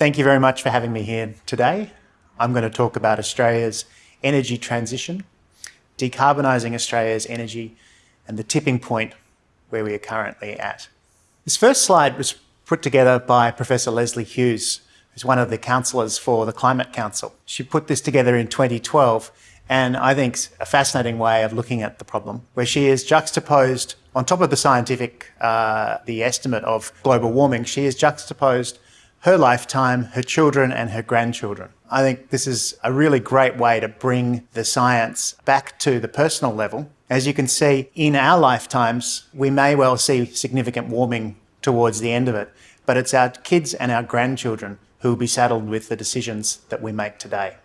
Thank you very much for having me here today. I'm going to talk about Australia's energy transition, decarbonising Australia's energy and the tipping point where we are currently at. This first slide was put together by Professor Leslie Hughes, who's one of the councillors for the Climate Council. She put this together in 2012 and I think it's a fascinating way of looking at the problem, where she has juxtaposed, on top of the scientific, uh, the estimate of global warming, she has juxtaposed her lifetime, her children and her grandchildren. I think this is a really great way to bring the science back to the personal level. As you can see, in our lifetimes, we may well see significant warming towards the end of it, but it's our kids and our grandchildren who will be saddled with the decisions that we make today.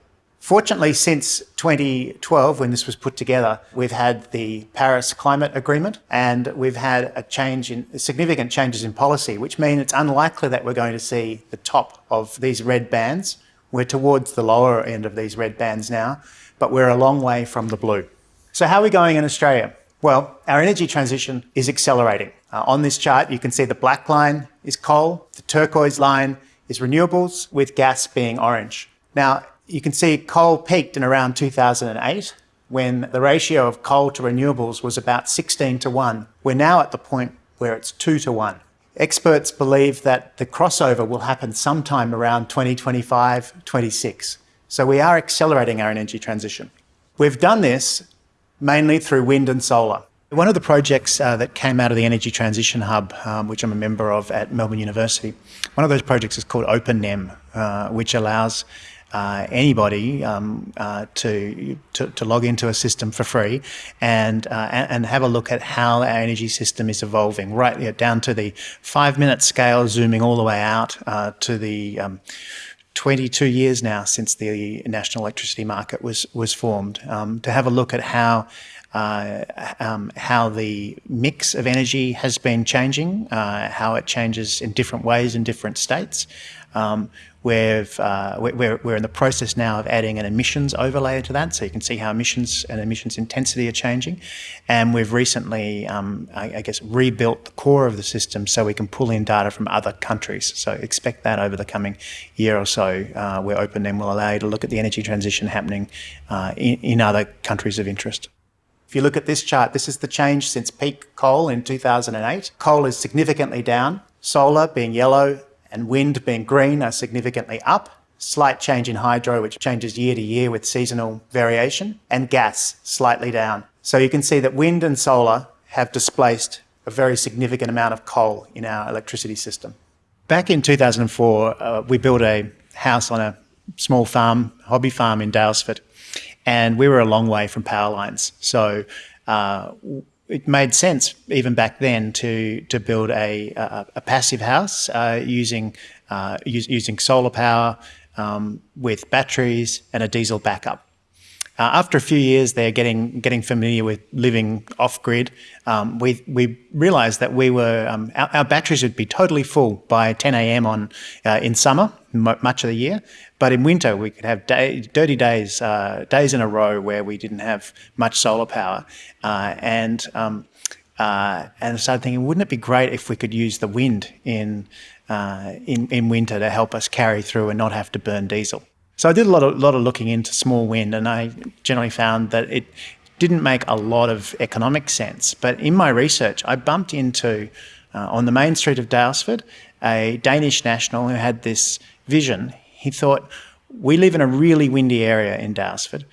Fortunately, since 2012, when this was put together, we've had the Paris Climate Agreement and we've had a change in significant changes in policy, which mean it's unlikely that we're going to see the top of these red bands. We're towards the lower end of these red bands now, but we're a long way from the blue. So how are we going in Australia? Well, our energy transition is accelerating. Uh, on this chart, you can see the black line is coal, the turquoise line is renewables, with gas being orange. Now, you can see coal peaked in around 2008 when the ratio of coal to renewables was about 16 to 1. We're now at the point where it's 2 to 1. Experts believe that the crossover will happen sometime around 2025, 26. So we are accelerating our energy transition. We've done this mainly through wind and solar. One of the projects uh, that came out of the Energy Transition Hub, um, which I'm a member of at Melbourne University, one of those projects is called OpenNEM, uh, which allows uh, anybody um, uh, to, to, to log into a system for free and uh, and have a look at how our energy system is evolving, right down to the five minute scale, zooming all the way out uh, to the um, 22 years now since the national electricity market was was formed. Um, to have a look at how uh, um, how the mix of energy has been changing, uh, how it changes in different ways in different states. Um, we've, uh, we're, we're in the process now of adding an emissions overlay to that, so you can see how emissions and emissions intensity are changing. And we've recently, um, I, I, guess, rebuilt the core of the system so we can pull in data from other countries. So expect that over the coming year or so, uh, we're open and will allow you to look at the energy transition happening uh, in, in other countries of interest. If you look at this chart, this is the change since peak coal in 2008. Coal is significantly down, solar being yellow and wind being green are significantly up. Slight change in hydro, which changes year to year with seasonal variation, and gas slightly down. So you can see that wind and solar have displaced a very significant amount of coal in our electricity system. Back in 2004, uh, we built a house on a small farm, hobby farm in Daylesford, and we were a long way from power lines. So uh, it made sense even back then to to build a a, a passive house uh, using uh, using solar power um, with batteries and a diesel backup. Uh, after a few years there, getting getting familiar with living off grid, um, we we realised that we were um, our, our, batteries would be totally full by 10 a.m. on uh, in summer, much of the year, but in winter we could have day, dirty days uh, days in a row where we didn't have much solar power, uh, and um, uh, and I started thinking, wouldn't it be great if we could use the wind in uh, in in winter to help us carry through and not have to burn diesel. So I did a lot of, lot of looking into small wind and I generally found that it didn't make a lot of economic sense. But in my research, I bumped into, uh, on the main street of Daylesford, a Danish national who had this vision. He thought, we live in a really windy area in Daylesford,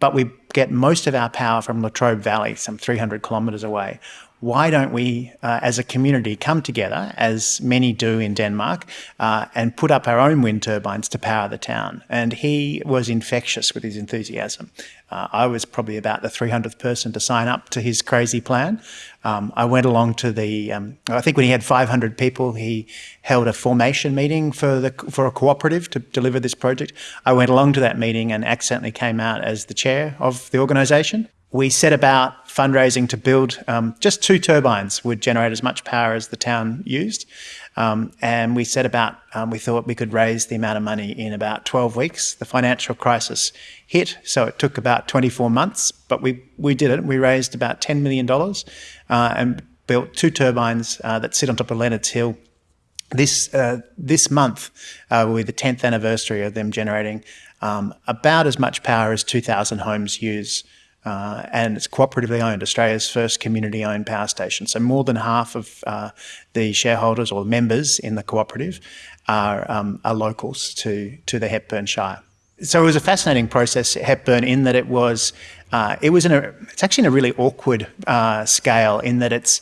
but we get most of our power from Latrobe Valley, some 300 kilometres away why don't we, uh, as a community, come together, as many do in Denmark, uh, and put up our own wind turbines to power the town? And he was infectious with his enthusiasm. Uh, I was probably about the 300th person to sign up to his crazy plan. Um, I went along to the, um, I think when he had 500 people, he held a formation meeting for, the, for a cooperative to deliver this project. I went along to that meeting and accidentally came out as the chair of the organisation we set about fundraising to build um, just two turbines would generate as much power as the town used. Um, and we set about, um, we thought we could raise the amount of money in about 12 weeks. The financial crisis hit, so it took about 24 months, but we, we did it. We raised about $10 million uh, and built two turbines uh, that sit on top of Leonards Hill this uh, this month uh, will be the 10th anniversary of them generating um, about as much power as 2,000 homes use. Uh, and it's cooperatively owned, Australia's first community-owned power station. So more than half of uh, the shareholders or members in the cooperative are, um, are locals to, to the Hepburn Shire. So it was a fascinating process at Hepburn in that it was, uh, it was in a, it's actually in a really awkward uh, scale in that it's,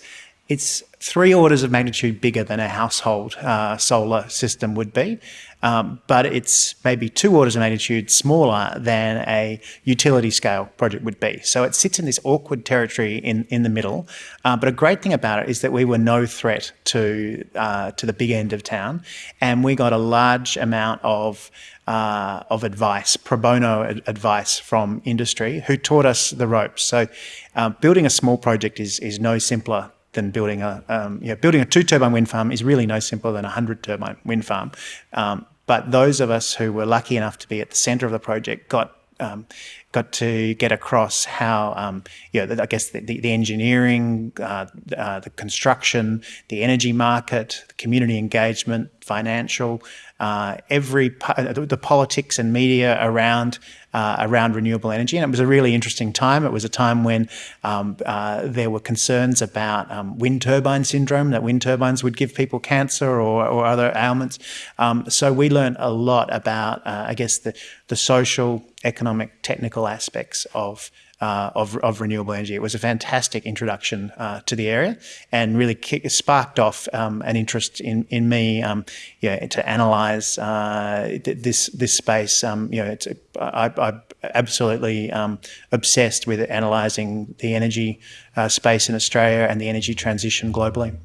it's three orders of magnitude bigger than a household uh, solar system would be, um, but it's maybe two orders of magnitude smaller than a utility scale project would be. So it sits in this awkward territory in, in the middle. Uh, but a great thing about it is that we were no threat to, uh, to the big end of town, and we got a large amount of uh, of advice, pro bono advice from industry who taught us the ropes. So uh, building a small project is, is no simpler than building a um, you know, building a two turbine wind farm is really no simpler than a hundred turbine wind farm. Um, but those of us who were lucky enough to be at the centre of the project got um, got to get across how, um, you know, I guess the, the, the engineering, uh, uh, the construction, the energy market, the community engagement, financial, uh, every uh, the politics and media around uh, around renewable energy, and it was a really interesting time. It was a time when um, uh, there were concerns about um, wind turbine syndrome, that wind turbines would give people cancer or, or other ailments. Um, so we learned a lot about, I guess, the the social, economic, technical aspects of uh, of, of, renewable energy. It was a fantastic introduction uh, to the area and really kick, sparked off um, an interest in, in me um, yeah, to analyse uh, this this space. Um, you know, it's, I, I'm absolutely um, obsessed with analysing the energy uh, space in Australia and the energy transition globally.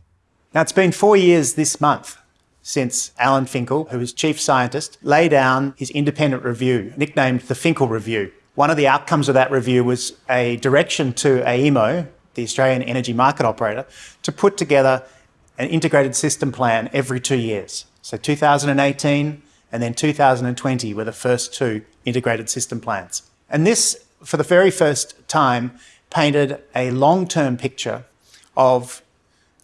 Now, it's been four years this month since Alan Finkel, who was chief scientist, laid down his independent review, nicknamed the Finkel Review. One of the outcomes of that review was a direction to AEMO, the Australian Energy Market Operator, to put together an integrated system plan every two years. So 2018 and then 2020 were the first two integrated system plans. And this, for the very first time, painted a long-term picture of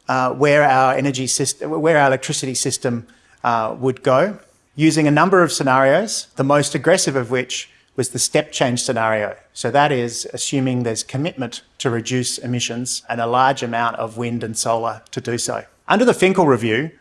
uh, where our energy system, where our electricity system uh, would go, using a number of scenarios, the most aggressive of which was the step change scenario. So that is assuming there's commitment to reduce emissions and a large amount of wind and solar to do so. Under the Finkel review,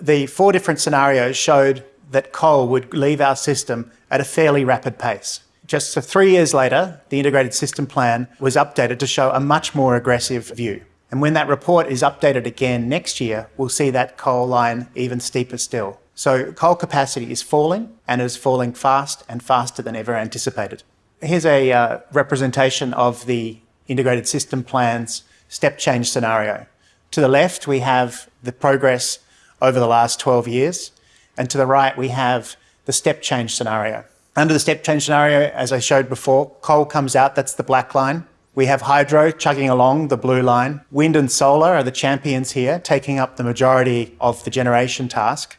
the four different scenarios showed that coal would leave our system at a fairly rapid pace. Just so three years later, the integrated system plan was updated to show a much more aggressive view. And when that report is updated again next year, we'll see that coal line even steeper still. So coal capacity is falling and is falling fast and faster than ever anticipated. Here's a uh, representation of the integrated system plan's step change scenario. To the left, we have the progress over the last 12 years. And to the right, we have the step change scenario. Under the step change scenario, as I showed before, coal comes out, that's the black line. We have hydro chugging along the blue line. Wind and solar are the champions here, taking up the majority of the generation task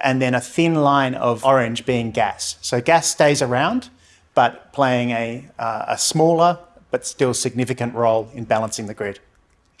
and then a thin line of orange being gas. So gas stays around, but playing a, uh, a smaller but still significant role in balancing the grid.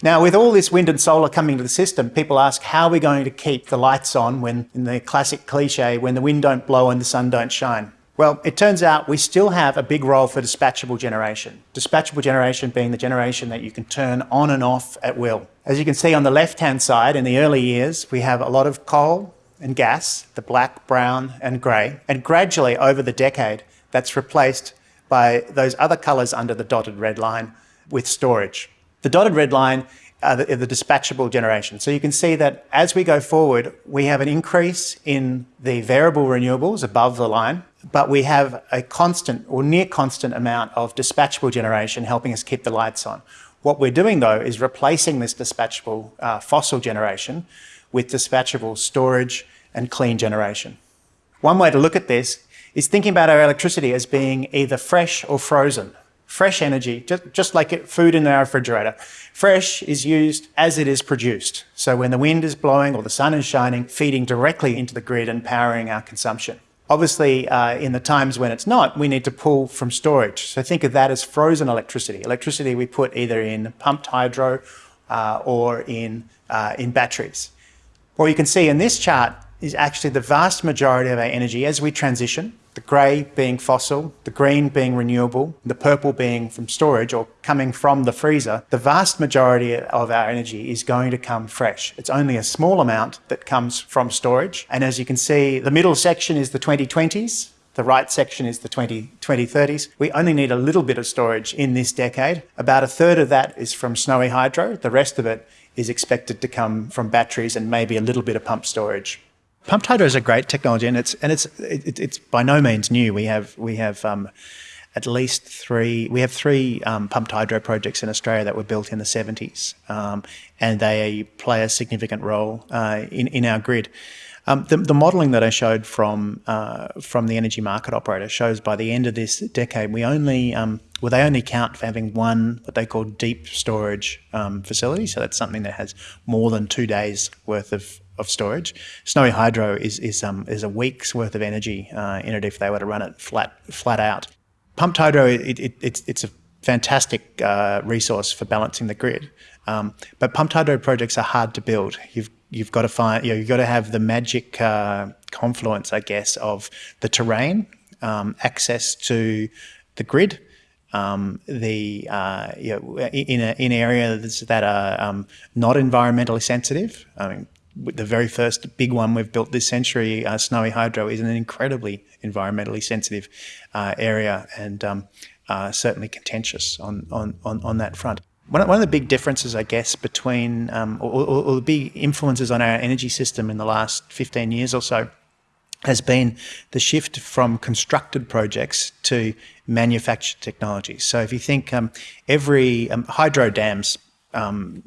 Now, with all this wind and solar coming to the system, people ask, how are we going to keep the lights on when, in the classic cliche, when the wind don't blow and the sun don't shine? Well, it turns out we still have a big role for dispatchable generation. Dispatchable generation being the generation that you can turn on and off at will. As you can see on the left-hand side, in the early years, we have a lot of coal, and gas, the black, brown and grey, and gradually over the decade that's replaced by those other colours under the dotted red line with storage. The dotted red line are the, are the, dispatchable generation. So you can see that as we go forward, we have an increase in the variable renewables above the line, but we have a constant or near constant amount of dispatchable generation helping us keep the lights on. What we're doing though is replacing this dispatchable uh, fossil generation with dispatchable storage and clean generation. One way to look at this is thinking about our electricity as being either fresh or frozen. Fresh energy, just, like food in our refrigerator. Fresh is used as it is produced. So when the wind is blowing or the sun is shining, feeding directly into the grid and powering our consumption. Obviously, uh, in the times when it's not, we need to pull from storage. So think of that as frozen electricity. Electricity we put either in pumped hydro uh, or in, uh, in batteries. What you can see in this chart is actually the vast majority of our energy as we transition, the grey being fossil, the green being renewable, the purple being from storage or coming from the freezer, the vast majority of our energy is going to come fresh. It's only a small amount that comes from storage. And as you can see, the middle section is the 2020s, the right section is the 20, 2030s. We only need a little bit of storage in this decade. About a third of that is from snowy hydro. The rest of it is expected to come from batteries and maybe a little bit of pump storage. Pumped hydro is a great technology, and it's and it's it, it's by no means new. We have we have um, at least three. We have three um, pumped hydro projects in Australia that were built in the seventies, um, and they play a significant role uh, in in our grid. Um, the, the, modelling that I showed from uh, from the energy market operator shows by the end of this decade, we only um, well they only count for having one what they call deep storage um, facility. So that's something that has more than two days worth of of storage. Snowy hydro is is um is a week's worth of energy uh, in it if they were to run it flat flat out. Pumped hydro, it, it, it's it's a fantastic uh, resource for balancing the grid, um, but pumped hydro projects are hard to build. You've you've got to find you know, you've got to have the magic uh, confluence, I guess, of the terrain, um, access to the grid, um, the uh, you know, in a, in areas that are um, not environmentally sensitive. I mean, the very first big one we've built this century, uh, Snowy Hydro, is an incredibly environmentally sensitive uh, area and um, uh, certainly contentious on, on, on, on, that front. One, one of the big differences, I guess, between, um, or, or, or the big influences on our energy system in the last 15 years or so, has been the shift from constructed projects to manufactured technologies. So if you think um, every um, hydro dams um,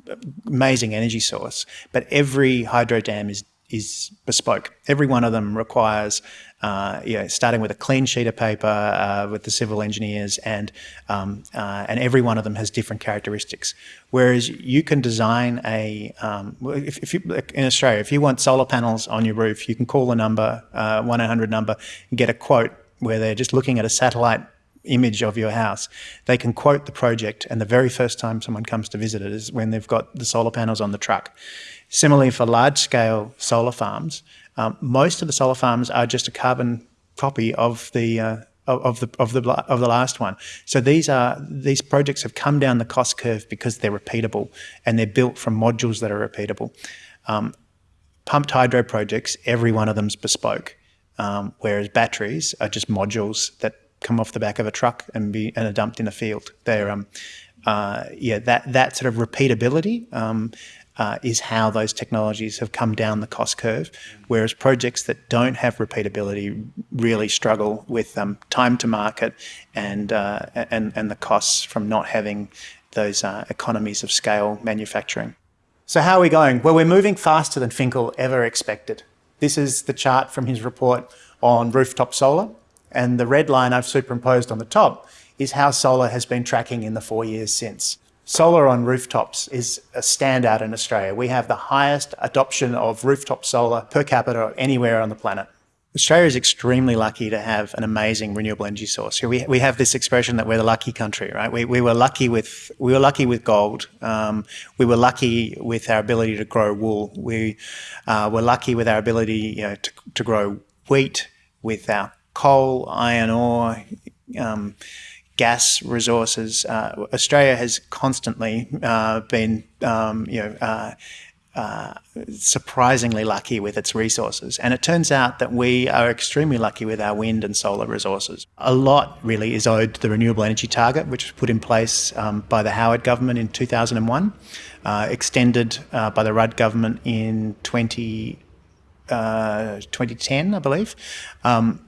amazing energy source, but every hydro dam is is bespoke. Every one of them requires, uh, you know, starting with a clean sheet of paper uh, with the civil engineers, and um, uh, and every one of them has different characteristics. Whereas you can design a, um, if, if you in Australia, if you want solar panels on your roof, you can call the number uh, one eight hundred number and get a quote where they're just looking at a satellite image of your house. They can quote the project, and the very first time someone comes to visit it is when they've got the solar panels on the truck. Similarly, for large scale solar farms, um, most of the solar farms are just a carbon copy of the uh, of the of the of the last one. So these are these projects have come down the cost curve because they're repeatable and they're built from modules that are repeatable. Um, pumped hydro projects, every one of them's bespoke, um, whereas batteries are just modules that come off the back of a truck and be and are dumped in a field. They're um, uh, yeah, that that sort of repeatability um, uh, is how those technologies have come down the cost curve. Whereas projects that don't have repeatability really struggle with um, time to market and uh, and and the costs from not having those uh, economies of scale manufacturing. So how are we going? Well, we're moving faster than Finkel ever expected. This is the chart from his report on rooftop solar. And the red line I've superimposed on the top is how solar has been tracking in the four years since. Solar on rooftops is a standout in Australia. We have the highest adoption of rooftop solar per capita anywhere on the planet. Australia is extremely lucky to have an amazing renewable energy source. We, we have this expression that we're the lucky country, right? We, we were lucky with we were lucky with gold. Um, we were lucky with our ability to grow wool. We uh, were lucky with our ability, you know, to, to grow wheat with our coal, iron ore, um, gas resources. Uh, Australia has constantly uh, been, um, you know, uh, uh, surprisingly lucky with its resources. And it turns out that we are extremely lucky with our wind and solar resources. A lot really is owed to the renewable energy target, which was put in place um, by the Howard government in 2001, uh, extended uh, by the Rudd government in 20, 2010, I believe. Um,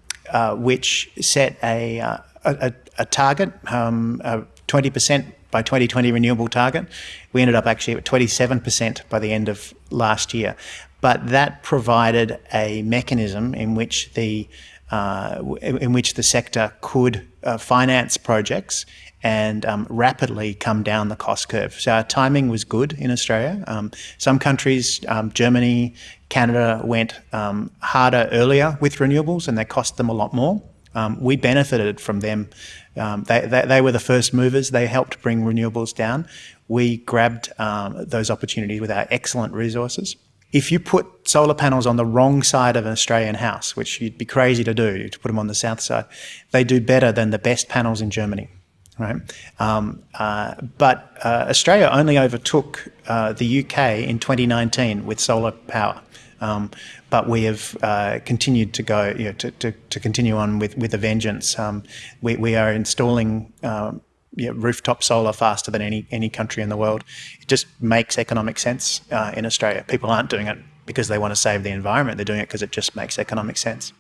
which set a, uh, a, a, target, um, a 20% by 2020 renewable target. We ended up actually at 27% by the end of last year. But that provided a mechanism in which the uh, in which the sector could uh, finance projects and um, rapidly come down the cost curve. So our timing was good in Australia. Um, some countries, um, Germany, Canada, went um, harder earlier with renewables and they cost them a lot more. Um, we benefited from them. Um, they, they, they, were the first movers. They helped bring renewables down. We grabbed those opportunities with our excellent resources. If you put solar panels on the wrong side of an Australian house, which you'd be crazy to do, to put them on the south side, they do better than the best panels in Germany. Right, um, uh, but uh, Australia only overtook uh, the UK in 2019 with solar power. Um, but we have uh, continued to go, you know, to, to, to, continue on with, with a vengeance. Um, we, we are installing um, you know, rooftop solar faster than any, any country in the world. It just makes economic sense uh, in Australia. People aren't doing it because they want to save the environment. They're doing it because it just makes economic sense.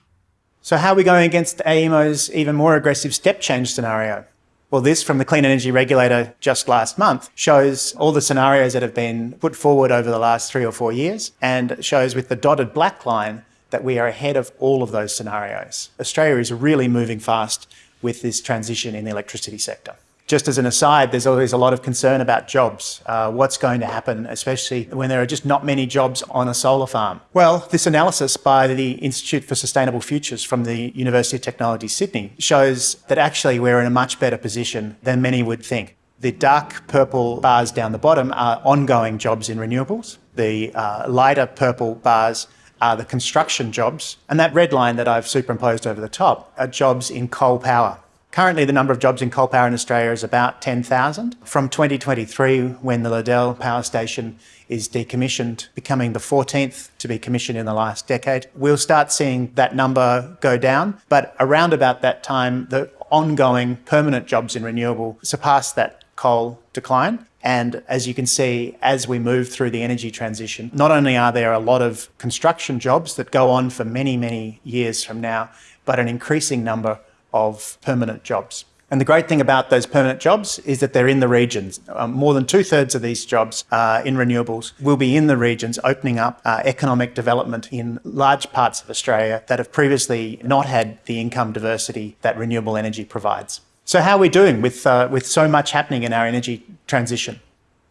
So how are we going against AEMO's even more aggressive step change scenario? Well, this from the Clean Energy Regulator just last month shows all the scenarios that have been put forward over the last three or four years and shows with the dotted black line that we are ahead of all of those scenarios. Australia is really moving fast with this transition in the electricity sector. Just as an aside, there's always a lot of concern about jobs. Uh, what's going to happen, especially when there are just not many jobs on a solar farm? Well, this analysis by the Institute for Sustainable Futures from the University of Technology, Sydney, shows that actually we're in a much better position than many would think. The dark purple bars down the bottom are ongoing jobs in renewables. The uh, lighter purple bars are the construction jobs. And that red line that I've superimposed over the top are jobs in coal power. Currently, the number of jobs in coal power in Australia is about 10,000. From 2023, when the Liddell Power Station is decommissioned, becoming the 14th to be commissioned in the last decade, we'll start seeing that number go down. But around about that time, the ongoing permanent jobs in renewable surpass that coal decline. And as you can see, as we move through the energy transition, not only are there a lot of construction jobs that go on for many, many years from now, but an increasing number of permanent jobs. And the great thing about those permanent jobs is that they're in the regions. Um, more than two thirds of these jobs uh, in renewables will be in the regions, opening up uh, economic development in large parts of Australia that have previously not had the income diversity that renewable energy provides. So how are we doing with, uh, with so much happening in our energy transition?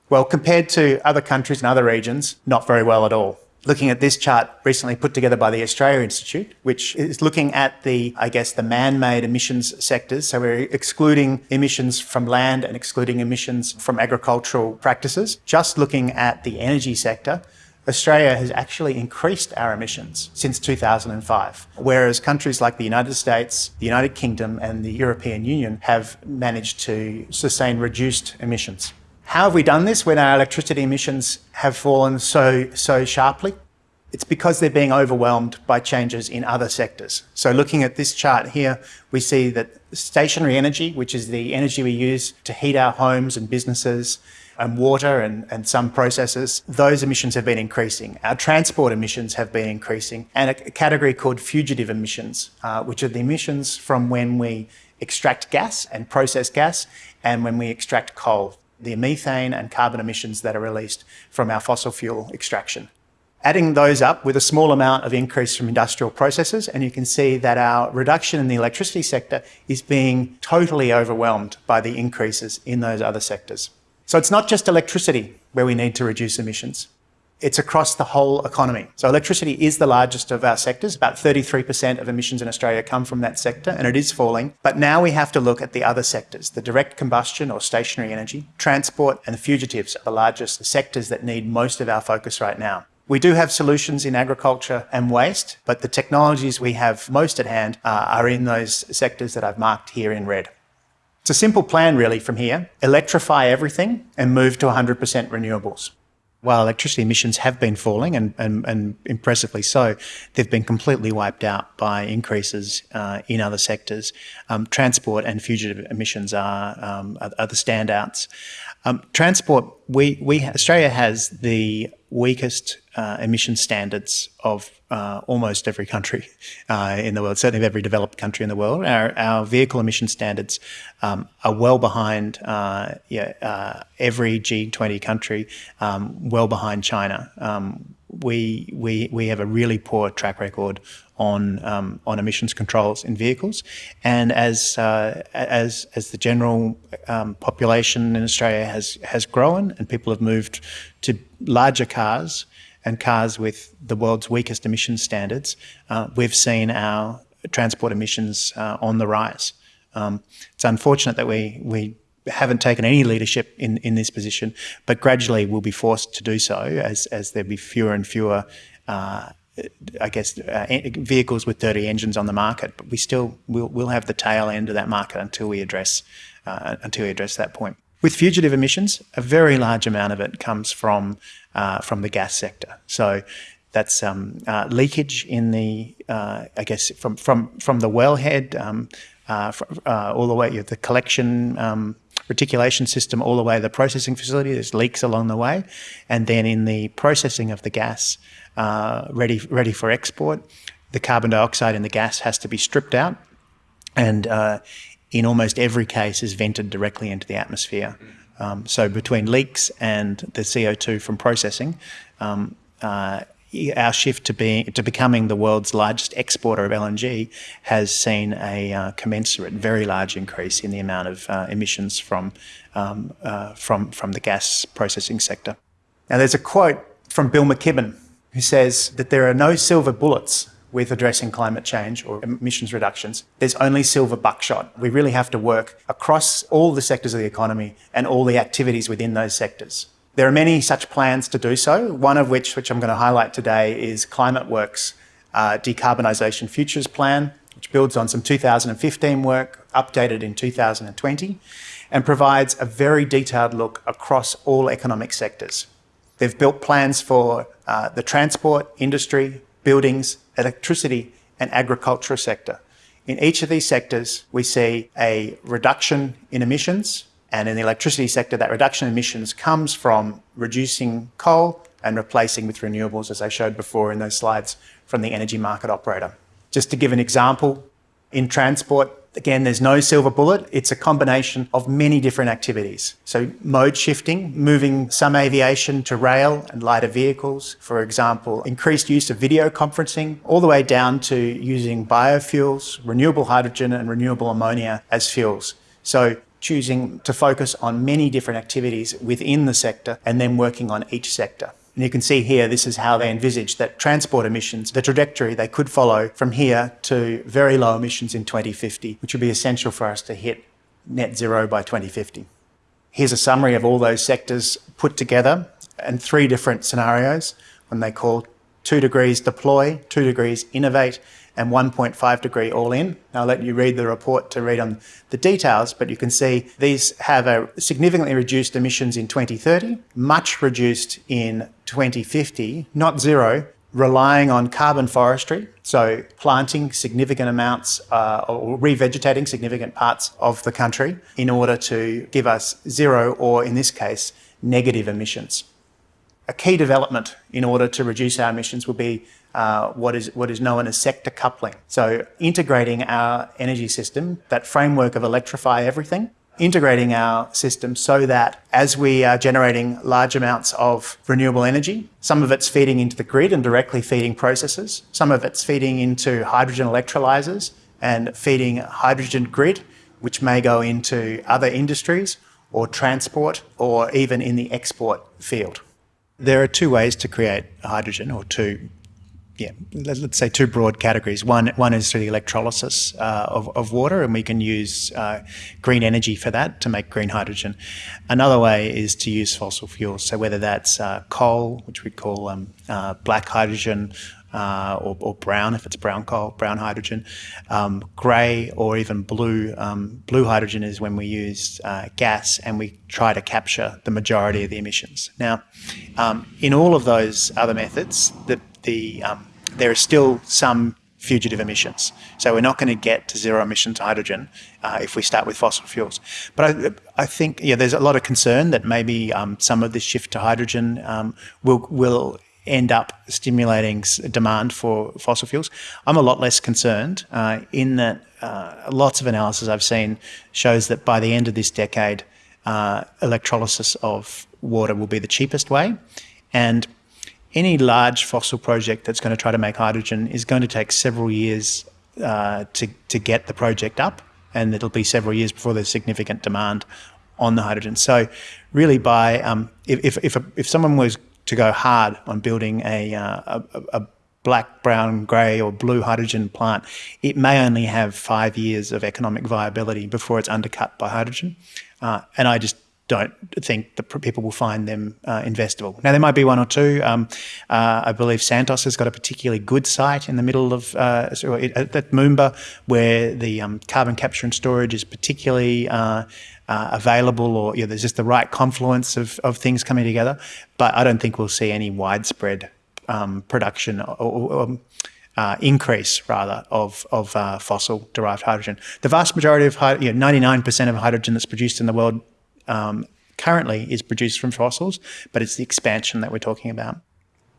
Well, compared to other countries and other regions, not very well at all looking at this chart recently put together by the Australia Institute, which is looking at the, I guess, the man-made emissions sectors. So we're excluding emissions from land and excluding emissions from agricultural practices. Just looking at the energy sector, Australia has actually increased our emissions since 2005, whereas countries like the United States, the United Kingdom and the European Union have managed to sustain reduced emissions. How have we done this when our electricity emissions have fallen so, so sharply? It's because they're being overwhelmed by changes in other sectors. So looking at this chart here, we see that stationary energy, which is the energy we use to heat our homes and businesses, and water and, and some processes, those emissions have been increasing. Our transport emissions have been increasing and a category called fugitive emissions, uh, which are the emissions from when we extract gas and process gas and when we extract coal the methane and carbon emissions that are released from our fossil fuel extraction. Adding those up with a small amount of increase from industrial processes, and you can see that our reduction in the electricity sector is being totally overwhelmed by the increases in those other sectors. So it's not just electricity where we need to reduce emissions. It's across the whole economy. So electricity is the largest of our sectors. About 33% of emissions in Australia come from that sector, and it is falling. But now we have to look at the other sectors. The direct combustion or stationary energy, transport, and the fugitives are the largest sectors that need most of our focus right now. We do have solutions in agriculture and waste, but the technologies we have most at hand uh, are in those sectors that I've marked here in red. It's a simple plan really from here. Electrify everything and move to 100% renewables while electricity emissions have been falling and, and, and impressively so, they've been completely wiped out by increases uh, in other sectors. Um, transport and fugitive emissions are, um, are, are, the standouts. Um, transport, we, we, Australia has the weakest uh, emission standards of uh, almost every country uh, in the world, certainly of every developed country in the world. Our, our vehicle emission standards um, are well behind uh, yeah, uh, every G20 country, um, well behind China. We, we, we have a really poor track record on um, on emissions controls in vehicles, and as uh, as as the general um, population in Australia has has grown and people have moved to larger cars and cars with the world's weakest emission standards, uh, we've seen our transport emissions uh, on the rise. Um, it's unfortunate that we we haven't taken any leadership in, in this position, but gradually will be forced to do so as, as there be fewer and fewer, uh, I guess, uh, vehicles with dirty engines on the market. But we still will will have the tail end of that market until we address uh, until we address that point. With fugitive emissions, a very large amount of it comes from uh, from the gas sector. So that's um, uh, leakage in the, uh, I guess, from from from the wellhead um, uh, uh, all the way, the collection um, reticulation system all the way to the processing facility. There's leaks along the way. And then in the processing of the gas uh, ready, ready for export, the carbon dioxide in the gas has to be stripped out and uh, in almost every case is vented directly into the atmosphere. Um, so between leaks and the CO2 from processing, um, uh, our shift to being to becoming the world's largest exporter of LNG has seen a uh, commensurate, very large increase in the amount of uh, emissions from um, uh, from from the gas processing sector. Now, there's a quote from Bill McKibben who says that there are no silver bullets with addressing climate change or emissions reductions. There's only silver buckshot. We really have to work across all the sectors of the economy and all the activities within those sectors. There are many such plans to do so, one of which, which I'm going to highlight today, is ClimateWorks uh, Decarbonisation Futures Plan, which builds on some 2015 work, updated in 2020, and provides a very detailed look across all economic sectors. They've built plans for uh, the transport, industry, buildings, electricity, and agriculture sector. In each of these sectors, we see a reduction in emissions and in the electricity sector, that reduction in emissions comes from reducing coal and replacing with renewables, as I showed before in those slides from the energy market operator. Just to give an example, in transport, again, there's no silver bullet. It's a combination of many different activities. So mode shifting, moving some aviation to rail and lighter vehicles, for example, increased use of video conferencing, all the way down to using biofuels, renewable hydrogen and renewable ammonia as fuels. So choosing to focus on many different activities within the sector and then working on each sector. And you can see here, this is how they envisage that transport emissions, the trajectory they could follow from here to very low emissions in 2050, which would be essential for us to hit net zero by 2050. Here's a summary of all those sectors put together and three different scenarios when they call two degrees deploy, two degrees innovate, and 1.5 degree all in. I'll let you read the report to read on the details, but you can see these have a significantly reduced emissions in 2030, much reduced in 2050, not zero, relying on carbon forestry, so planting significant amounts uh, or revegetating significant parts of the country in order to give us zero or, in this case, negative emissions. A key development in order to reduce our emissions will be uh, what is what is known as sector coupling. So integrating our energy system, that framework of electrify everything, integrating our system so that as we are generating large amounts of renewable energy, some of it's feeding into the grid and directly feeding processes, some of it's feeding into hydrogen electrolyzers and feeding hydrogen grid, which may go into other industries or transport or even in the export field. There are two ways to create hydrogen or two yeah, let's say two broad categories. One, one is through the electrolysis uh, of, of water, and we can use uh, green energy for that to make green hydrogen. Another way is to use fossil fuels. So whether that's uh, coal, which we call um, uh, black hydrogen, uh, or, or, brown if it's brown coal, brown hydrogen, um, grey or even blue. Um, blue hydrogen is when we use uh, gas and we try to capture the majority of the emissions. Now, um, in all of those other methods, the the um, there are still some fugitive emissions. So we're not going to get to zero emissions hydrogen uh, if we start with fossil fuels. But I, I, think yeah, there's a lot of concern that maybe um, some of this shift to hydrogen um, will will end up stimulating demand for fossil fuels. I'm a lot less concerned uh, in that uh, lots of analysis I've seen shows that by the end of this decade, uh, electrolysis of water will be the cheapest way. And any large fossil project that's going to try to make hydrogen is going to take several years uh, to, to get the project up, and it'll be several years before there's significant demand on the hydrogen. So, really, by um, if, if, if, if someone was to go hard on building a, uh, a, a, black, brown, grey, or blue hydrogen plant, it may only have five years of economic viability before it's undercut by hydrogen. Uh, and I just don't think that people will find them uh, investable. Now, there might be one or two. Um, uh, I believe Santos has got a particularly good site in the middle of uh, at Moomba where the um, carbon capture and storage is particularly uh, uh, available or you know, there's just the right confluence of, of things coming together. But I don't think we'll see any widespread um, production or, or um, uh, increase rather of, of uh, fossil derived hydrogen. The vast majority of, you know, 99% of hydrogen that's produced in the world um, currently is produced from fossils, but it's the expansion that we're talking about.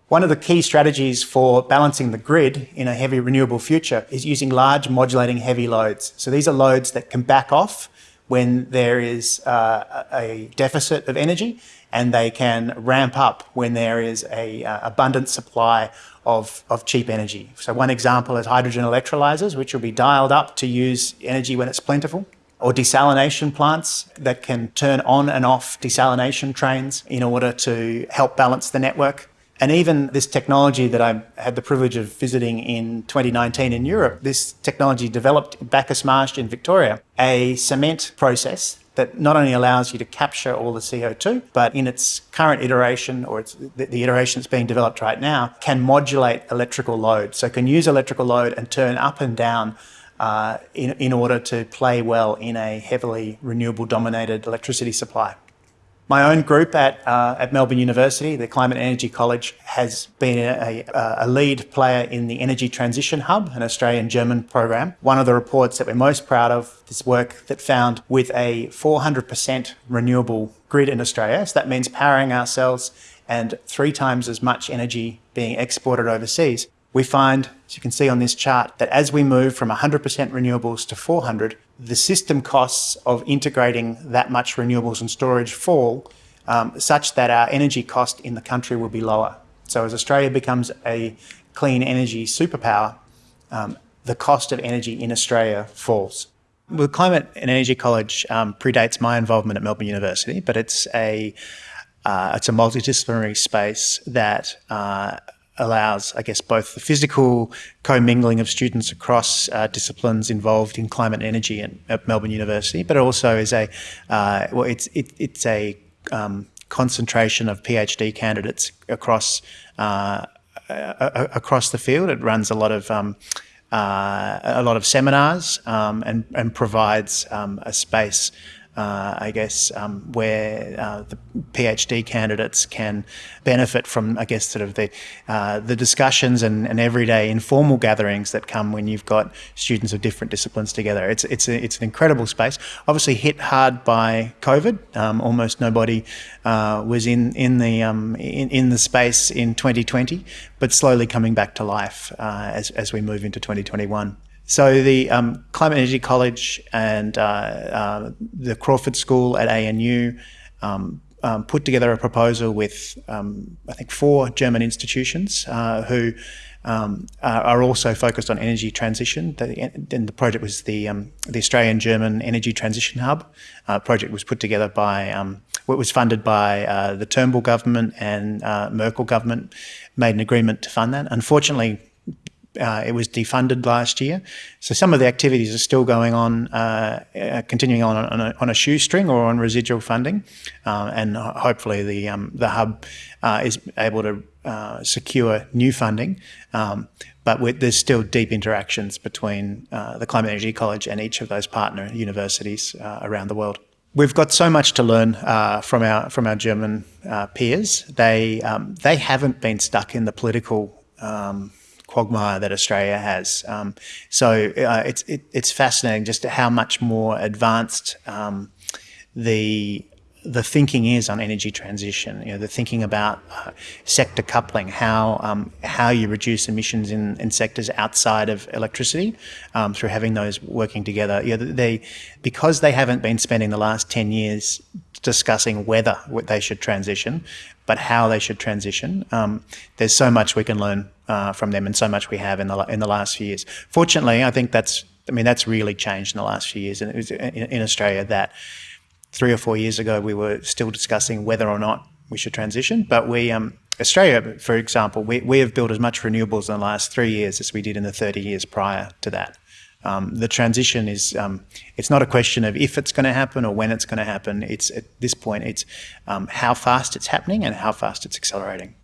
One of the key strategies for balancing the grid in a heavy renewable future is using large modulating heavy loads. So these are loads that can back off when there is uh, a deficit of energy and they can ramp up when there is a uh, abundant supply of, of cheap energy. So one example is hydrogen electrolyzers, which will be dialed up to use energy when it's plentiful or desalination plants that can turn on and off desalination trains in order to help balance the network. And even this technology that I had the privilege of visiting in 2019 in Europe, this technology developed in Bacchus Marsh in Victoria, a cement process that not only allows you to capture all the CO2, but in its current iteration, or it's the, the iteration that's being developed right now, can modulate electrical load. So can use electrical load and turn up and down uh, in, in order to play well in a heavily renewable dominated electricity supply. My own group at, uh, at Melbourne University, the Climate Energy College, has been a, a, lead player in the Energy Transition Hub, an Australian-German program. One of the reports that we're most proud of, this work that found with a 400% renewable grid in Australia, so that means powering ourselves and three times as much energy being exported overseas, we find, as you can see on this chart, that as we move from 100% renewables to 400, the system costs of integrating that much renewables and storage fall um, such that our energy cost in the country will be lower. So as Australia becomes a clean energy superpower, um, the cost of energy in Australia falls. Well, Climate and Energy College um, predates my involvement at Melbourne University, but it's a uh, it's a multidisciplinary space that uh, allows, I guess, both the physical commingling of students across uh, disciplines involved in climate and energy at, at Melbourne University, but it also is a, uh, well, it's, it, it's a um, concentration of PhD candidates across, uh, across the field. It runs a lot of um, uh, a lot of seminars um, and, and provides um, a space uh, I guess, um, where uh, the PhD candidates can benefit from, I guess, sort of the uh, the discussions and, and, everyday informal gatherings that come when you've got students of different disciplines together. It's it's a, it's an incredible space. Obviously, hit hard by COVID. Um, almost nobody uh, was in in the um, in, in the space in 2020, but slowly coming back to life uh, as as we move into 2021. So the um, Climate Energy College and uh, uh, the Crawford School at ANU um, um, put together a proposal with, um, I think, four German institutions uh, who um, are also focused on energy transition. and the project was the, um, the Australian-German Energy Transition Hub. Uh, project was put together by, um, it was funded by uh, the Turnbull government and uh, Merkel government made an agreement to fund that. Unfortunately, uh, it was defunded last year. So some of the activities are still going on, uh, uh, continuing on on a, on a, shoestring or on residual funding. Uh, and hopefully the, um, the hub uh, is able to secure new funding. Um, but there's still deep interactions between the Climate Energy College and each of those partner universities around the world. We've got so much to learn uh, from our from our German uh, peers. They um, they haven't been stuck in the political um, quagmire that Australia has. Um, so uh, it's it, it's fascinating just how much more advanced um, the the thinking is on energy transition. You know, the thinking about uh, sector coupling, how um, how you reduce emissions in, in sectors outside of electricity um, through having those working together. You know, they because they haven't been spending the last ten years discussing whether they should transition, but how they should transition. Um, there's so much we can learn uh, from them, and so much we have in the in the last few years. Fortunately, I think that's I mean that's really changed in the last few years, in, in Australia that three or four years ago we were still discussing whether or not we should transition. But we, um, Australia, for example, we, we have built as much renewables in the last three years as we did in the 30 years prior to that. Um, the transition is, um, it's not a question of if it's going to happen or when it's going to happen. It's at this point, it's um, how fast it's happening and how fast it's accelerating.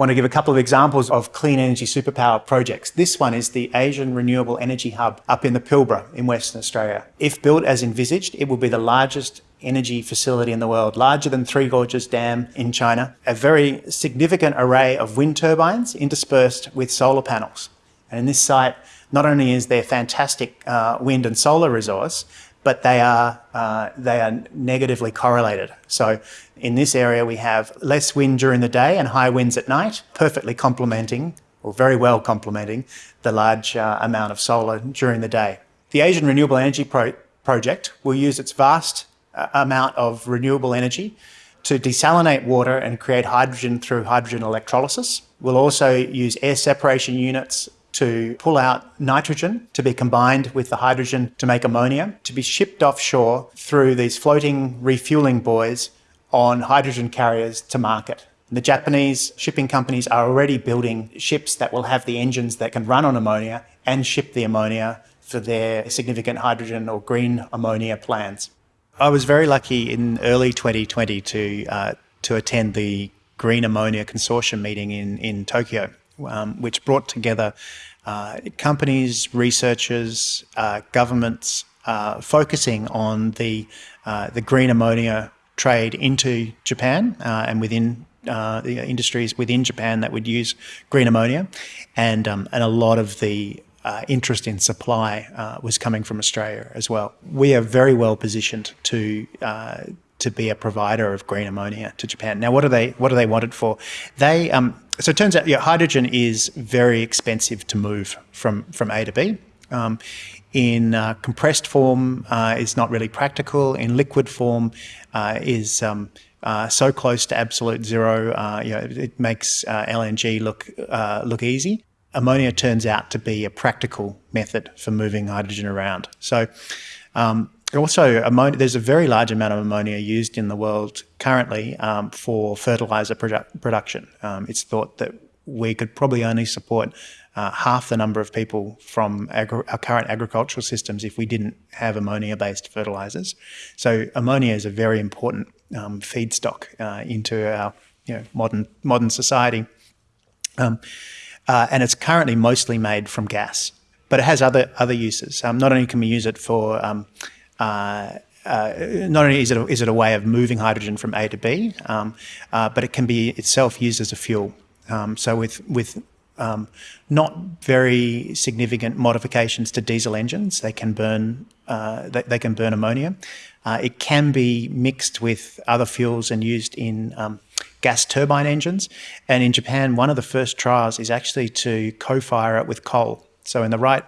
Want to give a couple of examples of clean energy superpower projects. This one is the Asian Renewable Energy Hub up in the Pilbara in Western Australia. If built as envisaged, it will be the largest energy facility in the world, larger than Three Gorges Dam in China. A very significant array of wind turbines interspersed with solar panels. And in this site, not only is there fantastic uh, wind and solar resource, but they are, uh, they are negatively correlated. So in this area, we have less wind during the day and high winds at night, perfectly complementing, or very well complementing, the large uh, amount of solar during the day. The Asian Renewable Energy Pro Project will use its vast uh, amount of renewable energy to desalinate water and create hydrogen through hydrogen electrolysis. We'll also use air separation units to pull out nitrogen to be combined with the hydrogen to make ammonia, to be shipped offshore through these floating refueling buoys on hydrogen carriers to market. The Japanese shipping companies are already building ships that will have the engines that can run on ammonia and ship the ammonia for their significant hydrogen or green ammonia plans. I was very lucky in early 2020 to, uh, to attend the Green Ammonia Consortium meeting in, in Tokyo, um, which brought together uh, companies, researchers, uh, governments uh, focusing on the, uh, the green ammonia trade into Japan uh, and within the industries within Japan that would use green ammonia. And, um, and a lot of the uh, interest in supply uh, was coming from Australia as well. We are very well positioned to uh, to be a provider of green ammonia to Japan. Now, what do they what do they want it for? They um, so it turns out, yeah, hydrogen is very expensive to move from, from A to B. Um, in uh, compressed form uh, is not really practical. In liquid form uh, is um, uh, so close to absolute zero, uh, you know, it makes uh, LNG look look easy. Ammonia turns out to be a practical method for moving hydrogen around. So um, also, ammonia, there's a very large amount of ammonia used in the world currently um, for fertilizer produ production. Um, it's thought that we could probably only support uh, half the number of people from our current agricultural systems if we didn't have ammonia-based fertilizers. So ammonia is a very important um, feedstock uh, into our you know, modern modern society, um, uh, and it's currently mostly made from gas. But it has other other uses. Um, not only can we use it for um, uh, uh, not only is it, a, is it a way of moving hydrogen from A to B, um, uh, but it can be itself used as a fuel. Um, so with, with um, not very significant modifications to diesel engines, they can burn, uh, they, they, can burn ammonia. Uh, it can be mixed with other fuels and used in um, gas turbine engines. And in Japan, one of the first trials is actually to co-fire it with coal. So in the right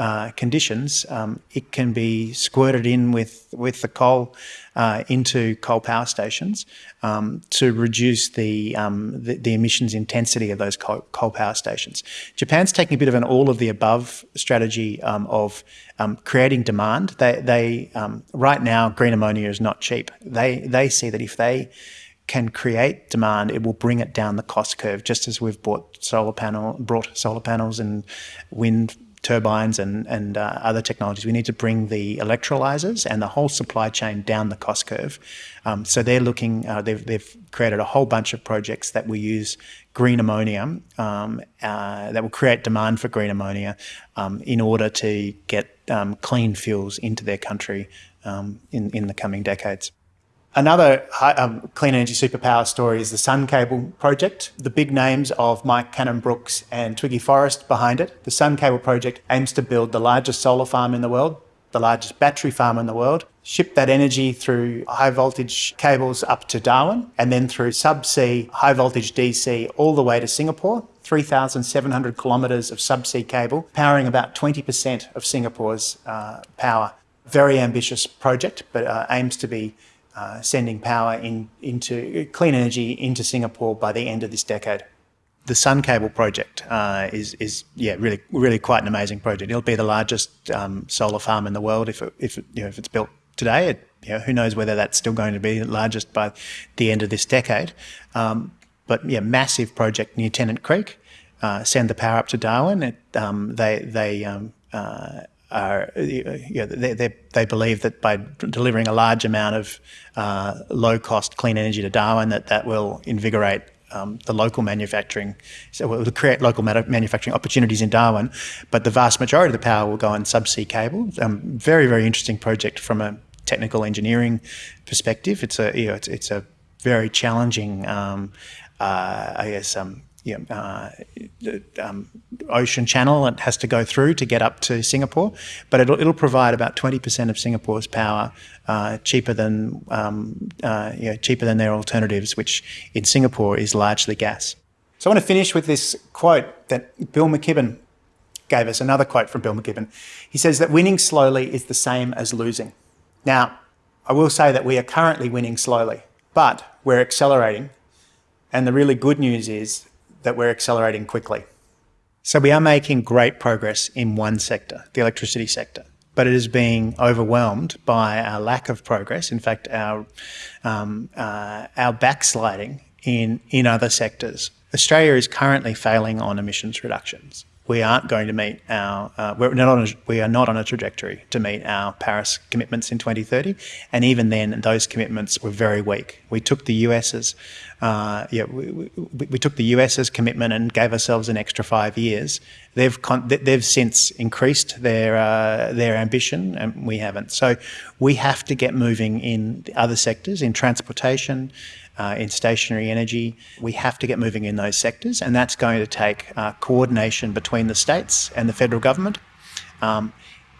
uh, conditions, um, it can be squirted in with, with the coal uh, into coal power stations um, to reduce the, um, the, the, emissions intensity of those coal, coal, power stations. Japan's taking a bit of an all of the above strategy um, of um, creating demand. They, they um, right now, green ammonia is not cheap. They, they see that if they can create demand, it will bring it down the cost curve, just as we've bought solar panel, brought solar panels and wind turbines and, and uh, other technologies. We need to bring the electrolyzers and the whole supply chain down the cost curve. Um, so they're looking, uh, they've, they've created a whole bunch of projects that will use green ammonia, um, uh, that will create demand for green ammonia um, in order to get um, clean fuels into their country um, in, in the coming decades. Another um, clean energy superpower story is the Sun Cable project. The big names of Mike Cannon-Brookes and Twiggy Forrest behind it. The Sun Cable project aims to build the largest solar farm in the world, the largest battery farm in the world, ship that energy through high voltage cables up to Darwin, and then through subsea high voltage DC all the way to Singapore, 3,700 kilometres of subsea cable, powering about 20% of Singapore's uh, power. Very ambitious project, but uh, aims to be uh, sending power in, into clean energy into Singapore by the end of this decade. The Sun Cable project uh, is, is yeah really really quite an amazing project. It'll be the largest um, solar farm in the world if it, if it, you know if it's built today. It you know, who knows whether that's still going to be the largest by the end of this decade. Um, but yeah, massive project near Tennant Creek. Uh, send the power up to Darwin. It, um, they they um, uh, are you know, they, they, they, believe that by delivering a large amount of uh, low cost clean energy to Darwin, that that will invigorate um, the local manufacturing, so it will create local manufacturing opportunities in Darwin. But the vast majority of the power will go on subsea cable. Um, very very interesting project from a technical engineering perspective. It's a you know, it's, it's a very challenging um, uh, I guess, um, yeah, uh, um, ocean channel it has to go through to get up to Singapore, but it'll, it'll provide about 20% of Singapore's power uh, cheaper than um, uh, you know, cheaper than their alternatives, which in Singapore is largely gas. So I want to finish with this quote that Bill McKibben gave us, another quote from Bill McKibben. He says that winning slowly is the same as losing. Now, I will say that we are currently winning slowly, but we're accelerating and the really good news is that we're accelerating quickly. So we are making great progress in one sector, the electricity sector, but it is being overwhelmed by our lack of progress. In fact, our um, uh, our backsliding in in other sectors. Australia is currently failing on emissions reductions we aren't going to meet our, uh, we're not on a, we are not on a trajectory to meet our Paris commitments in 2030. And even then, those commitments were very weak. We took the US's, uh, yeah, we, we, we, took the US's commitment and gave ourselves an extra five years. They've they've since increased their uh, their ambition, and we haven't. So we have to get moving in other sectors, in transportation, uh, in stationary energy. We have to get moving in those sectors, and that's going to take uh, coordination between the states and the federal government. Um,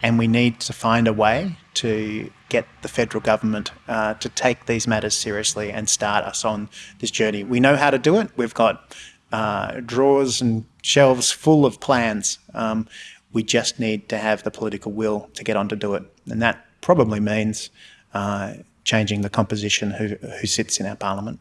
and we need to find a way to get the federal government uh, to take these matters seriously and start us on this journey. We know how to do it. We've got uh, drawers and shelves full of plans. Um, we just need to have the political will to get on to do it. And that probably means uh, changing the composition who, who sits in our parliament.